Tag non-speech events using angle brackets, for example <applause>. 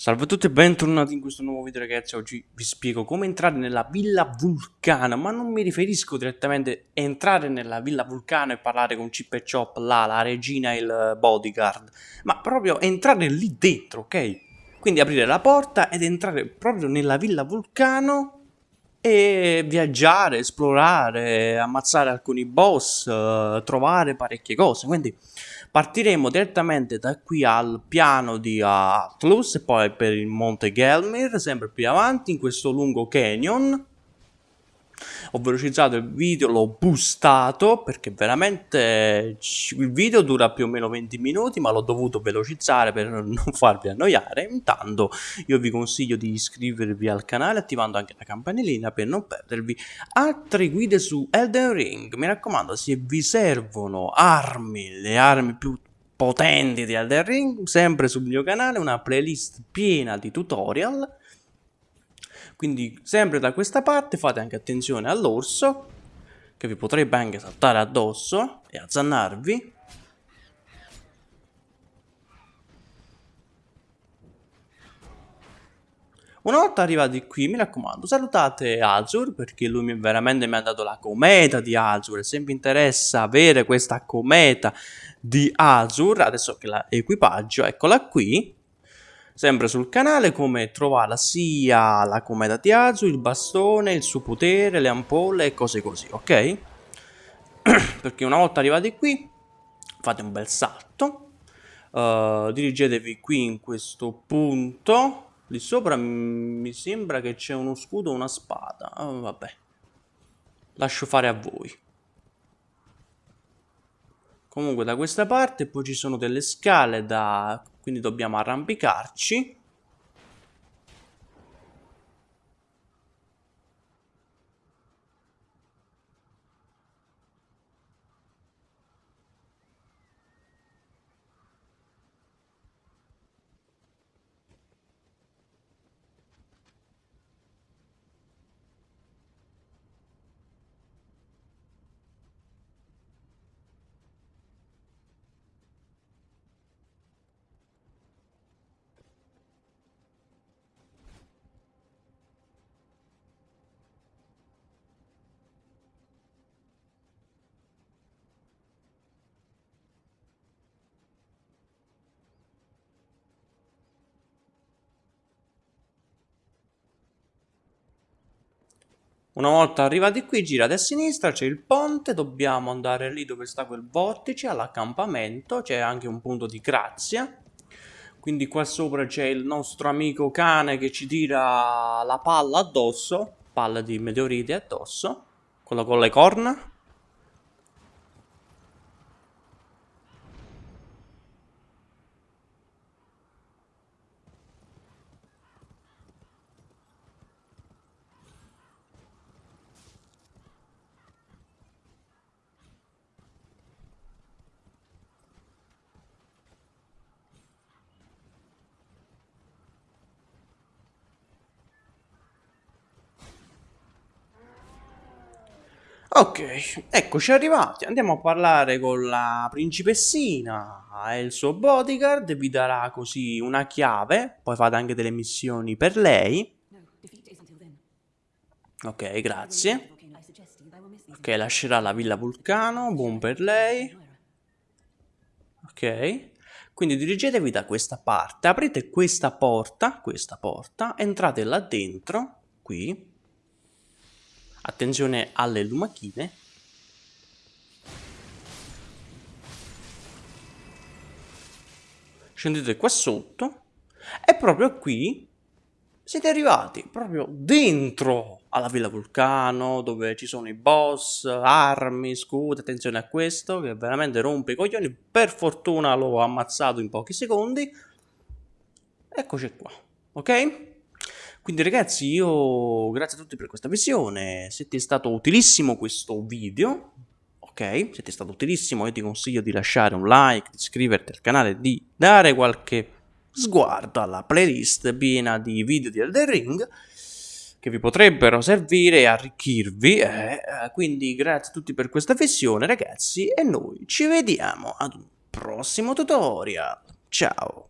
Salve a tutti e bentornati in questo nuovo video ragazzi, oggi vi spiego come entrare nella Villa Vulcano, ma non mi riferisco direttamente a entrare nella Villa Vulcano e parlare con Chip e Chop, là, la regina e il bodyguard, ma proprio entrare lì dentro, ok? Quindi aprire la porta ed entrare proprio nella Villa Vulcano e viaggiare, esplorare, ammazzare alcuni boss, uh, trovare parecchie cose. Quindi partiremo direttamente da qui al piano di Atlus e poi per il Monte Gelmir, sempre più avanti in questo lungo canyon ho velocizzato il video, l'ho boostato perché veramente il video dura più o meno 20 minuti ma l'ho dovuto velocizzare per <laughs> non farvi annoiare. Intanto io vi consiglio di iscrivervi al canale attivando anche la campanellina per non perdervi altre guide su Elden Ring. Mi raccomando se vi servono armi, le armi più potenti di Elden Ring, sempre sul mio canale una playlist piena di tutorial quindi sempre da questa parte fate anche attenzione all'orso, che vi potrebbe anche saltare addosso e azzannarvi. Una volta arrivati qui, mi raccomando, salutate Azur perché lui mi, veramente mi ha dato la cometa di Azur se vi interessa avere questa cometa di Azur, adesso che la equipaggio, eccola qui, sempre sul canale come trovare sia la cometa di il bastone, il suo potere, le ampolle e cose così, ok? <clears throat> Perché una volta arrivati qui fate un bel salto, uh, dirigetevi qui in questo punto, lì sopra mi sembra che c'è uno scudo o una spada, oh, vabbè, lascio fare a voi. Comunque da questa parte poi ci sono delle scale da... quindi dobbiamo arrampicarci. Una volta arrivati qui, girate a sinistra, c'è il ponte, dobbiamo andare lì dove sta quel vortice, all'accampamento, c'è anche un punto di grazia. Quindi qua sopra c'è il nostro amico cane che ci tira la palla addosso, palla di meteoriti addosso, quello con le corna. Ok, eccoci arrivati. Andiamo a parlare con la principessina e il suo bodyguard. Vi darà così una chiave. Poi fate anche delle missioni per lei. Ok, grazie. Ok, lascerà la villa Vulcano. Buon per lei. Ok. Quindi dirigetevi da questa parte. Aprite questa porta. Questa porta. Entrate là dentro. Qui Attenzione alle lumachine. Scendete qua sotto e proprio qui siete arrivati proprio dentro alla Villa Vulcano dove ci sono i boss, armi, scudi, attenzione a questo che veramente rompe i coglioni, per fortuna l'ho ammazzato in pochi secondi, eccoci qua, ok? Quindi ragazzi io grazie a tutti per questa visione, se ti è stato utilissimo questo video, ok, se ti è stato utilissimo. Io ti consiglio di lasciare un like, di iscriverti al canale, di dare qualche sguardo alla playlist piena di video di Elden Ring che vi potrebbero servire e arricchirvi, eh, quindi grazie a tutti per questa visione ragazzi e noi ci vediamo ad un prossimo tutorial, ciao!